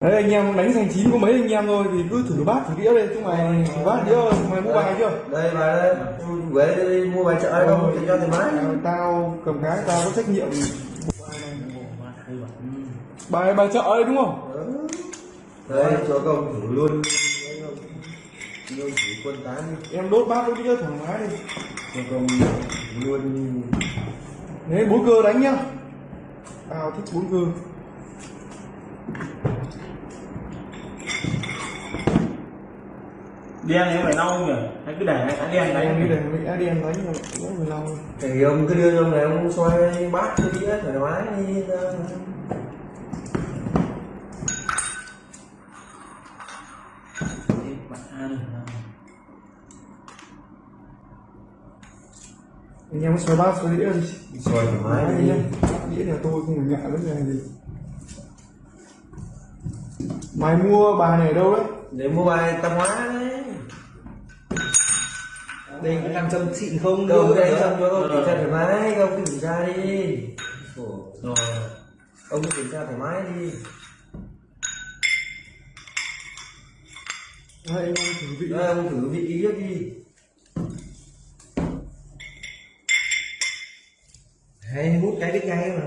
đấy anh em đánh thành chín có mấy anh em thôi thì cứ thử bát thử đĩa đây chúng mày thử bát đĩa mày mua bài chưa? Đây bài đây. Về đây mua bài chợ đâu thì cho mái À, tao cầm cái tao có trách nhiệm. Bài bài chợ đấy đúng không? Đây cho công thử luôn. Luôn thử quân tán em đốt bát đốt đĩa thoải mái đi. Cho công luôn đấy bốn cơ đánh nhá. Tao thích bốn cơ đen thì phải lau nhỉ? Hay cứ để cái đen anh đánh đi để mình ADN đánh rồi nó người lâu thì ông cứ đưa cho ông này ông xoay bát cái đĩa thoải mái đi. Anh em xoay bát xoay đĩa đi. Xoay thoải mái Đấy đi. đĩa nhà tôi không phải ngại vấn đề gì. Mày mua bài này ở đâu đấy để mua bài tạp hóa đấy. Đây có nam châm xịn không đâu đấy xong cho ông kiểm tra thoải mái ông cứ kiểm tra đi. Rồi. Ông cứ kiểm tra thoải mái đi. Anh em thử vị. Đây, ông thử vị ý đi. Hay hút cái biết ngay mà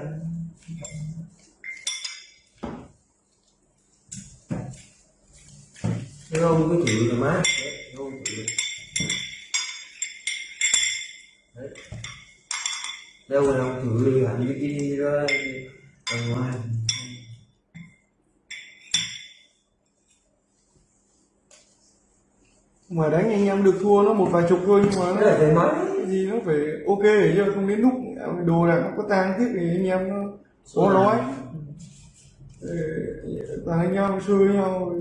Thế ông cứ thử thoải mái Đấy, ông thử Đấy. đâu rồi ông thử đi hẳn vị đi ra ngoài mà đánh anh em được thua nó một vài chục thôi nhưng mà nó mái cái gì nó phải ok để cho không đến lúc đồ đạc nó có tang tiếc thì anh em nó có nói. Ờ, toàn anh em với nhau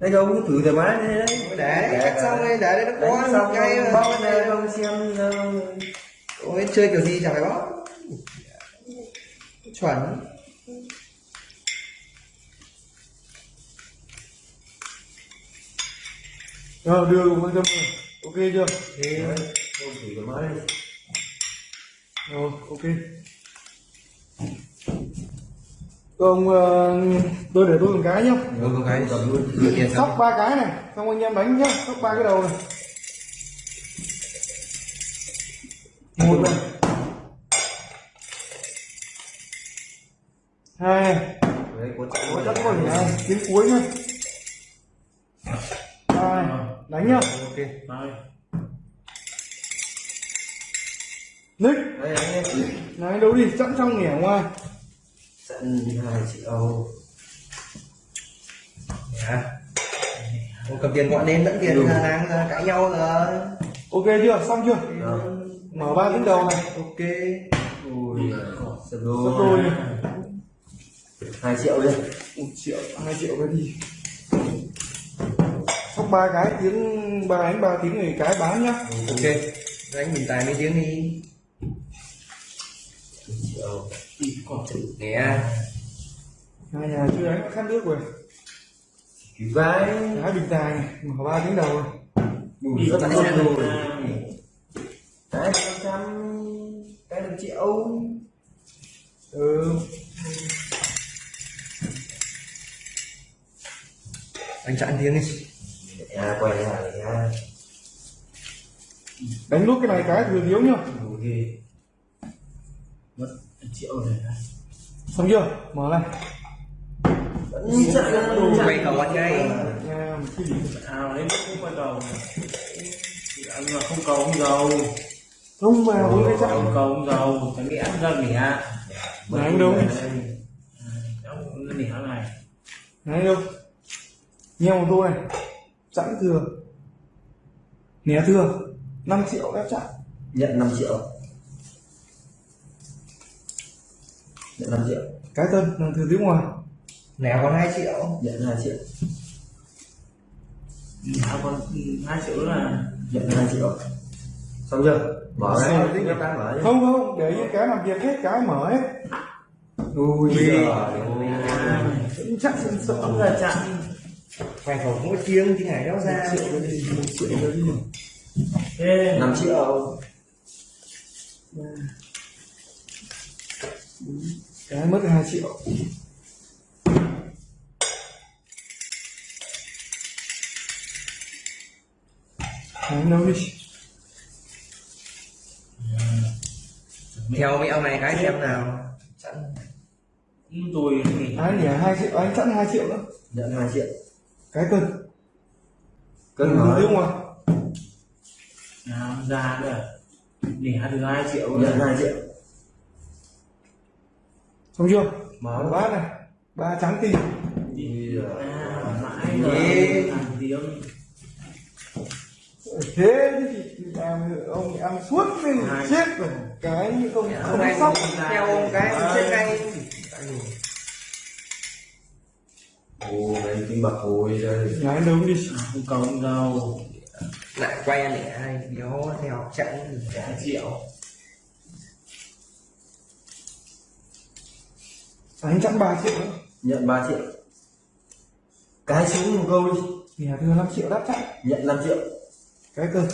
đây đâu cứ thử thoải mái đi đấy. Để đấy cắt xong đây để đây nó có xong ngay bóc này ông xem Ôi, chơi kiểu gì chẳng phải bó chuẩn. Ờ, đưa cùng quan tâm rồi ok chưa? Thế ông thử thoải mái đi. Rồi ok ông ờ, tôi để tôi một cái nhá. Rồi con cái cầm luôn. Sóc ba cái này xong anh em đánh nhá. Sóc ba cái đầu này. Một này. Hai đấy có chắc có tiếng cuối nhá. Hai đánh nhá. Ok. Nick. Đây anh em này đâu đi sẵn trong nghỉ ở ngoài sẵn hai triệu Dạ. Ông cầm tiền gọi đến dẫn tiền Ừ. ra đang ra cãi nhau rồi. Ok chưa? Xong chưa? Rồi. mở ba tiếng đầu này. Ok. Ui. Sập sắp đôi. Đôi này hai triệu đi một triệu. Hai triệu cái gì? Sóc ba cái tiếng ba đánh ba tiếng thì cái bán nhá. Ok. Đánh mình tài mấy tiếng đi triệu nè. Hai nhà chưa đánh khát nước rồi. Cái vai cái bình tài này mở ba tiếng đầu này Ui, rất là rồi cái năm trăm cái một triệu ừ. Anh chặn tiếng đi. À quay lại nha. Đánh nốt cái này cái thừa thiếu nhá triệu rồi xong chưa? Mở này vẫn chạy ra đồ quay cầu anh ngay. Ao đến lúc cũng quay cầu thì ăn mà không cầu không giàu. Không mà cái không cầu không giàu. Chẳng nghĩ ăn ra nghỉ mà anh đâu? Nghỉ này. Này đâu? Nghe một tô này sẵn thừa. Né thừa. 5 triệu ép chặn nhận 5 triệu nhận 5 triệu cái tân là thừa tiếng ngoài. Nè còn 2 triệu. Nhận 2 triệu. Giá còn hai triệu là nhận 2 triệu. Xong chưa? Mở ra. mở đi. Không không để cái làm việc hết cái mở hết. Ui. Giời sẵn sợ không là chặn. quay cầu mỗi tiếng thì ngày đó ra. Triệu gì? Một triệu thế. 5 triệu. Ba bốn cái mất hai triệu. Đấy, đâu đi theo mấy ông này cái xem nào. Sẵn tôi nghỉ anh nhỉ? Hai triệu anh sẵn hai triệu nữa nhận hai triệu. Cái cân. Cân nói đúng không nào ra nữa để được hai triệu nhận hai triệu xong chưa? Mở. Bát này. Ba trắng tinh. À, Ê. làm tiếng thế thì làm ông ăn suốt Hai. chết rồi. Cái như không không không anh sóc. theo ông cái chết ngay. Ồ đấy kinh bạc hồi đây nhái đâu đi? Không cầu không giàu lại quay anh để ai đéo theo chặn hai triệu anh chẵn ba triệu nữa nhận 3 triệu. Cái xuống một câu đi. Nhà đưa 5 triệu đáp chẵn nhận 5 triệu. Cái cân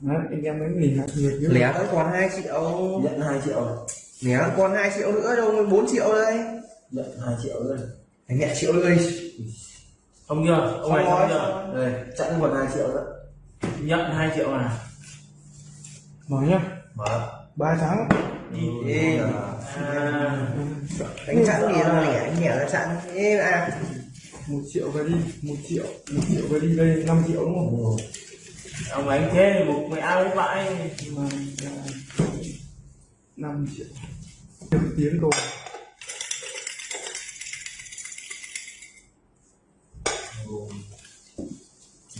Đấy, anh em mới nghỉ hạt nhiệt chứ lẻ. vẫn còn 2 triệu. Nhận 2 triệu. Lẻ. Còn 2 triệu nữa đâu mới 4 triệu đây. Nhận 2 triệu nữa anh nhẹ triệu nữa đi. Không chưa ông này không chưa đây chẵn còn 2 triệu nữa. Nhận hai triệu à mở nhá. Mở. Ba trắng Ê, à đánh chặn gì đâu lẻ anh nhẹ là chặn. Ê à. Một triệu về đi một triệu một triệu về đi đây 5 triệu đúng không? Ông đánh thế một mẹ với vãi. Mà năm triệu. Được tiếng rồi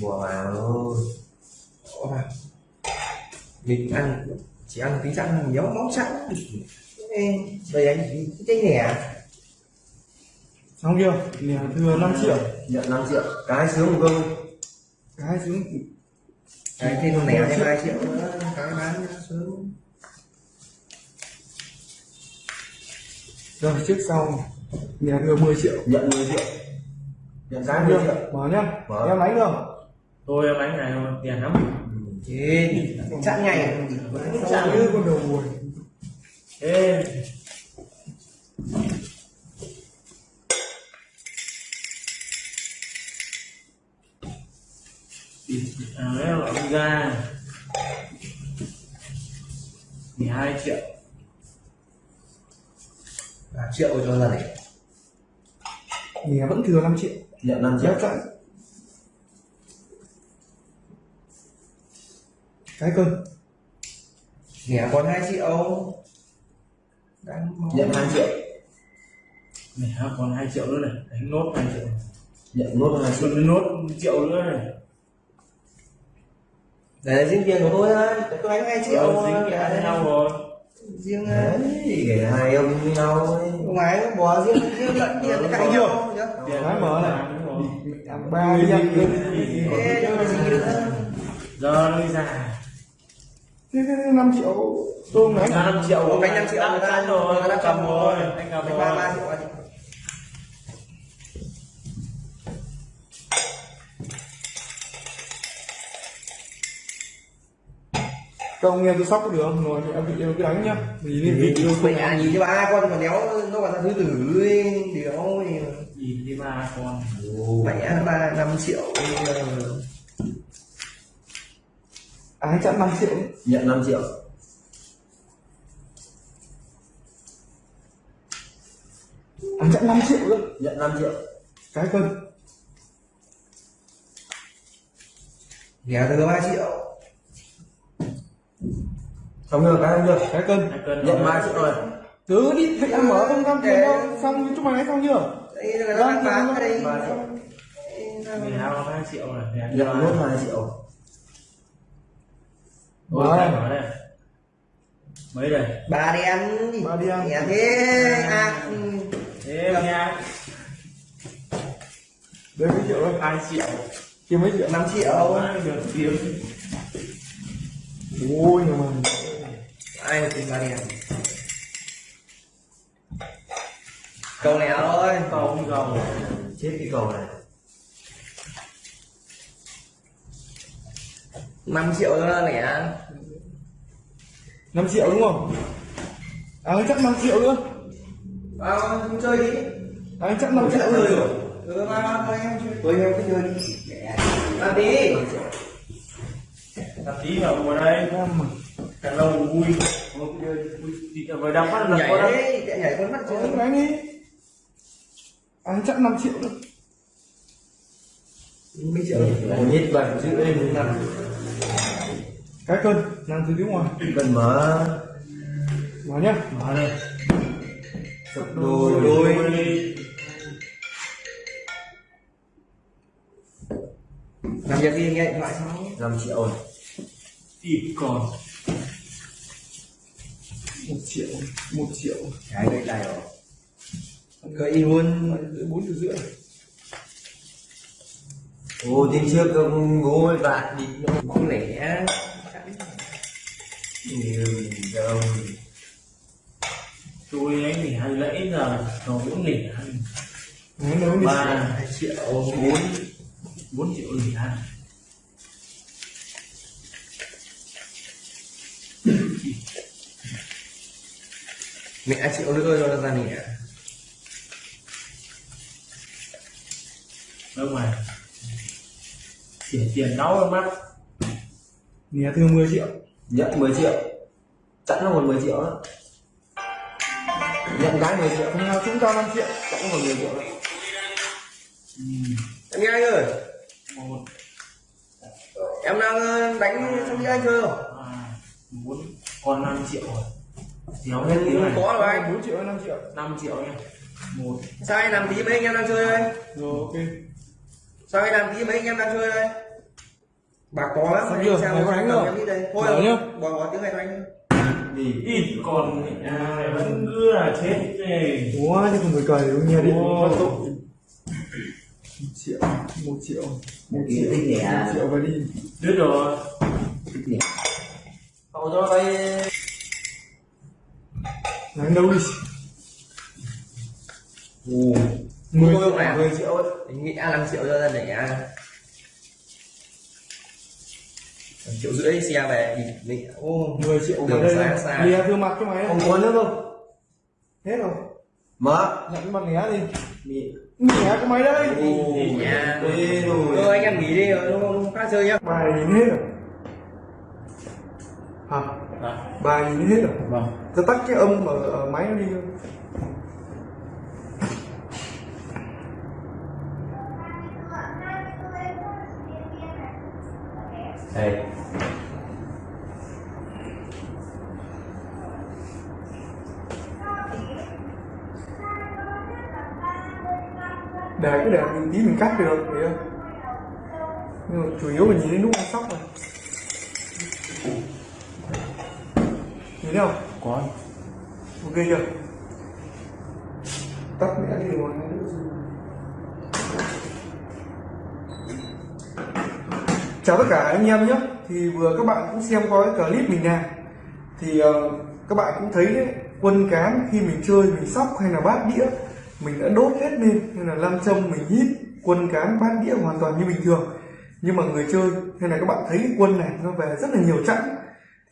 mùa vào thôi mình ăn chỉ ăn tí chặn nhớ móng chặn Ê, đây anh cái nẻ xong chưa? Nhà thừa 5 triệu. Nhận 5 triệu. Cái sướng một câu cái xuống. Cái thêm nẻ thêm 2 triệu nữa. Cái bán sớm rồi trước sau. Nhà thừa 10 triệu. Nhận 10 triệu. Nhận cái Xong 10 chưa triệu. Mở nhá. Mở. em đánh được. Tôi em đánh này tiền lắm Ê, chặn ngày sao như con đầu buồn ê. À đấy là ông ra. Mười hai triệu. À, triệu cho lần này nhà vẫn thừa 5 triệu. Nhận 5 triệu. đáp cái cân nẻ còn 2 triệu đang nhận 2 triệu. Này còn hai triệu nữa này. Đánh nốt hai triệu. Nhận nốt 2 triệu. Nốt triệu nữa này. Để là riêng tiền của tôi thôi. Tôi đánh 2 triệu Rồi, dính cái với nhau rồi. Riêng ờ, đấy để hai ông với nhau ấy. ngoài nó bỏ riêng riêng lẫn tiền nó cãi chưa tiền Cái mở này. ba giờ nó đi ra thế thế 5 triệu. Tôm ra năm triệu. Ủa, bánh 5 triệu. Người ta rồi. Người ta cầm rồi. anh cầm rồi. ba ba triệu. Anh Không nghe tôi sóc có được không? Rồi thì em bị yêu cứ đánh nhá. Vì liên vị yêu không Mày à nhìn cho ba con mà đéo nó còn là thứ tử ấy, đéo thì nhìn đi ba con. Mẹ ba năm triệu Ái chẵn 5 triệu. nhận 5 triệu Ái chẵn 5 triệu nữa. nhận 5 triệu Cái cân. nghèo từ ba triệu xong chưa cái chưa Cái cân. nhận 3 triệu rồi Cứ đi thì em mở không cam tiền đâu. Xong chúc mày đánh xong chưa? đây là nó bán ở đây Ba triệu. mười hai có hai triệu rồi nhận nốt ba. 2 triệu Ôi, mở đây. Mấy đây? Ba đi ăn. Ba đi ăn. nghèo thế à. thế nha Đây mấy triệu đâu? hai triệu. Kia mấy triệu? năm triệu. Quá, được tiếng Ôi nhưng mà ai mà tìm ba đi ăn? Câu này thôi. Cầu không giàu chết cái cầu này 5 triệu nữa lẻ 5 triệu đúng không? À chắc 5 triệu nữa. Vào chơi đi. À chắc 5 triệu rồi. Ừ mà mà thôi em chơi. Tôi em cứ chơi đi. Làm đi Tạp chí vào ngồi đây. Năm mà. Càng lâu vui. Thì vừa đăng phát là có nhảy con mắt chơi đánh đi à chắc 5 triệu nữa nhít bẩn chữ lên năm cái cân làm từ tiếng ngoài. Cần mở. Vào nhá. Mở đây. Sập đôi. đôi. Làm việc đi nghe điện thoại 5 triệu rồi Ít còn. Một triệu một triệu. Cái đây này rồi gợi luôn. Bốn triệu rưỡi ô tiếng trước ông bố với bạn đi. Không lẻ. Nhiều đâu Tôi ấy thì hay lễ giờ Nó cũng lẻ Ba hai triệu bốn bốn triệu lẻ mẹ triệu nữa rồi là ra nè. Đâu mà Tiền tiền đau mắt. Nè thương 10 triệu. Nhận 10 triệu. Chẵn là một 10 triệu đó nhận cái 10 triệu. Thằng nào chúng ta 5 triệu. Chẵn là một 10 triệu đó em nghe anh ơi. Một. Em đang ờ, đánh trong anh chơi không? Hai bốn. Còn 5 triệu rồi. Thiếu hết tiếng này. Có rồi anh. 4 triệu hay 5 triệu? 5 triệu nha. Một. Sao anh làm tí mấy anh em đang chơi đây? Rồi ok sao anh làm tí mấy anh em đang chơi đây? Bà có lắm anh chưa? sao đánh không? em đi đây? Thôi Bảo nhá. bỏ bỏ tiếng này cho anh gì ít còn à, vẫn cứ là chết này Ủa chứ không phải cười đúng nghe đi một triệu một triệu. Một triệu thích nhỉ? một triệu và đi. Đứt rồi. Cậu cho đây đánh đâu đi? Ồ 10 Tôi làm. 10 triệu ấy. Anh nghĩ 5 triệu cho ra để triệu rưỡi xe về thì mình ô 10 triệu Đường xa đây. xa. Lìa thương mặt cho mày không có nữa không? Hết rồi. Mở. Nhận cái mặt né đi. Mị. Né của mày đây. Ồ nhà Ê rồi thôi anh em nghỉ đi rồi không không khác chơi nhá. Bài nhìn hết rồi Hả? à, Bài nhìn hết rồi vâng. Tắt cái âm ở, ở máy nó đi đây. Để cái để mình tí mình cắt được thấy không nhưng mà chủ yếu là nhìn đến lúc nó sóc rồi nhìn thấy không? Có. Ok chưa? Tắt mẹ đi rồi chào tất cả anh em nhé. Thì vừa các bạn cũng xem qua cái clip mình làm thì uh, các bạn cũng thấy đấy quân cán khi mình chơi mình sóc hay là bát đĩa mình đã đốt hết lên nên là lăn châm mình hít quân cán bát đĩa hoàn toàn như bình thường. Nhưng mà người chơi hay là các bạn thấy cái quân này nó về rất là nhiều chẵn.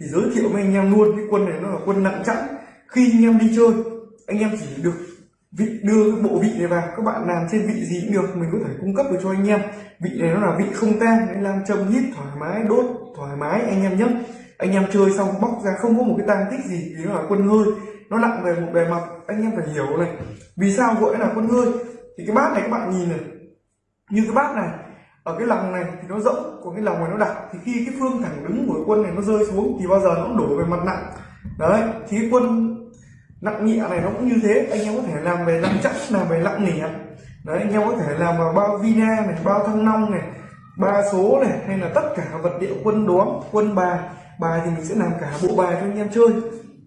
Thì giới thiệu với anh em luôn cái quân này nó là quân nặng chẵn. Khi anh em đi chơi anh em chỉ được vị đưa cái bộ vị này vào. Các bạn làm trên vị gì cũng được, mình có thể cung cấp được cho anh em. Vị này nó là vị không tan, nên làm châm hít thoải mái, đốt thoải mái anh em nhé. Anh em chơi xong bóc ra không có một cái tang tích gì, thì nó là quân hơi. Nó nặng về một bề mặt, anh em phải hiểu này. Vì sao gọi là quân hơi? Thì cái bát này các bạn nhìn này, như cái bát này, ở cái lòng này thì nó rộng, còn cái lòng này nó đặc. Thì khi cái phương thẳng đứng của quân này nó rơi xuống, thì bao giờ nó cũng đổ về mặt nặng. Đấy, thì cái quân nặng nhẹ này nó cũng như thế. Anh em có thể làm về nặng chắc, làm về nặng nỉ đấy, anh em có thể làm vào bao vina này, bao thăng long này, ba số này, hay là tất cả vật liệu quân đóm, quân bài. Bài thì mình sẽ làm cả bộ bài cho anh em chơi.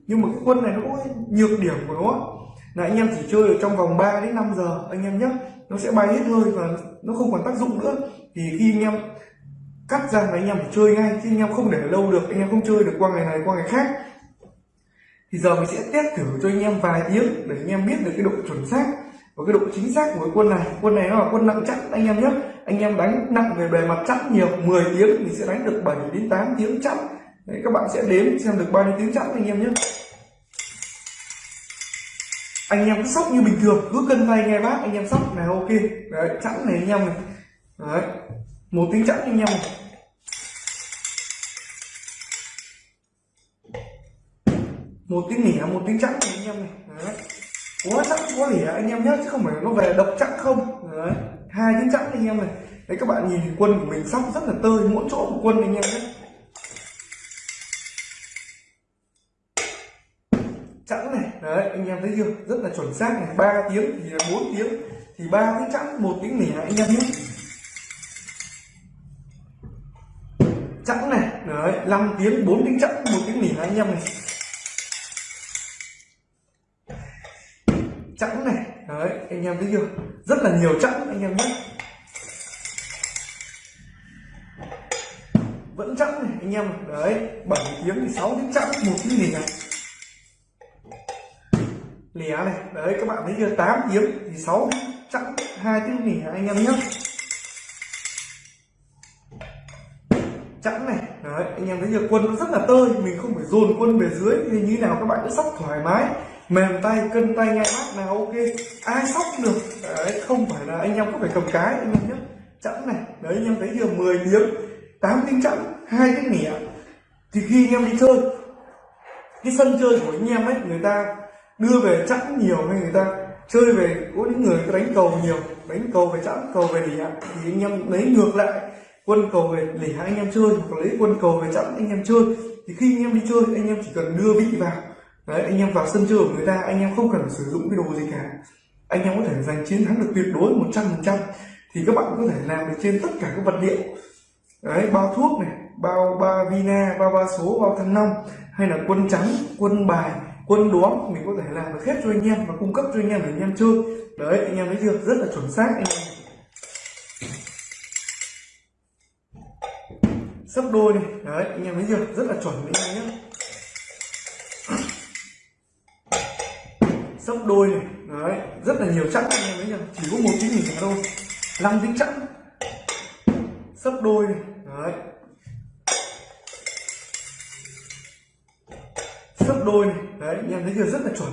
Nhưng mà cái quân này nó có nhược điểm của nó. Là anh em chỉ chơi ở trong vòng 3 đến 5 giờ, anh em nhé nó sẽ bay hết hơi và nó không còn tác dụng nữa. Thì khi anh em cắt ra là anh em phải chơi ngay, chứ anh em không để lâu được, anh em không chơi được qua ngày này, qua ngày khác thì giờ mình sẽ test thử cho anh em vài tiếng để anh em biết được cái độ chuẩn xác và cái độ chính xác của cái quân này. Quân này nó là quân nặng chắc anh em nhé. Anh em đánh nặng về bề mặt chắc nhiều 10 tiếng mình sẽ đánh được 7 đến 8 tiếng chắc đấy, các bạn sẽ đếm xem được bao nhiêu tiếng chẵn anh em nhé. Anh em cứ sóc như bình thường cứ cân tay nghe bác anh em sóc là ok. Đấy chẵn này anh em này. Đấy một tiếng chẵn anh em này. Một tiếng nỉa, một tiếng chẵn này anh em này. Đấy. Quá chẵn quá nỉa anh em nhé chứ không phải nó về độc chẵn không. Đấy. Hai tiếng chẵn anh em này. Đấy, các bạn nhìn quân của mình sóc rất là tơi mỗi chỗ một quân anh em nhé chẵn này. Đấy, anh em thấy chưa? Rất là chuẩn xác này. Ba tiếng thì là bốn tiếng. Thì ba tiếng chẵn một tiếng nỉa anh em nhé chẵn này. Đấy, năm tiếng, bốn tiếng chẵn một tiếng nỉa anh em này. Chẵn này. Đấy, anh em thấy chưa? Rất là nhiều chẵn, anh em nhé. Vẫn chẵn này, anh em đấy 7 tiếng thì sáu tiếng chẵn, một tiếng nỉa lẻ này, đấy, các bạn thấy chưa? 8 tiếng thì sáu chẵn, hai tiếng nghỉ anh em nhé. Chẵn này, đấy, anh em thấy chưa? Quân nó rất là tơi, mình không phải dồn quân về dưới thì như nào các bạn cứ sóc thoải mái mềm tay cân tay ngay mát là ok ai sóc được đấy không phải là anh em có phải cầm cái anh em nhé chẵn này đấy anh em thấy chưa 10 tiếng 8 tiếng chẵn hai tiếng nỉa thì khi anh em đi chơi cái sân chơi của anh em ấy người ta đưa về chẵn nhiều hay người ta chơi về có những người đánh cầu nhiều đánh cầu về chẵn cầu về lỉa thì anh em lấy ngược lại quân cầu về lỉa anh em chơi hoặc lấy quân cầu về chẵn anh em chơi thì khi anh em đi chơi anh em chỉ cần đưa vị vào đấy, anh em vào sân chơi của người ta, anh em không cần phải sử dụng cái đồ gì cả. Anh em có thể giành chiến thắng được tuyệt đối 100% thì các bạn có thể làm được trên tất cả các vật liệu. Đấy, bao thuốc này, bao ba vina, bao ba số, bao thăng long, hay là quân trắng, quân bài, quân đoán mình có thể làm được hết cho anh em và cung cấp cho anh em để anh em chơi. Đấy, anh em thấy chưa? Rất là chuẩn xác anh em. Sấp đôi này. Đấy, anh em thấy chưa? Rất là chuẩn anh em nhé. Sấp đôi này, đấy, rất là nhiều chắc anh em thấy chỉ có một tiếng nhìn thôi. Năm tiếng chắc. Sấp đôi này, đấy. Sấp đôi này, đấy anh em thấy chưa? Rất là chuẩn.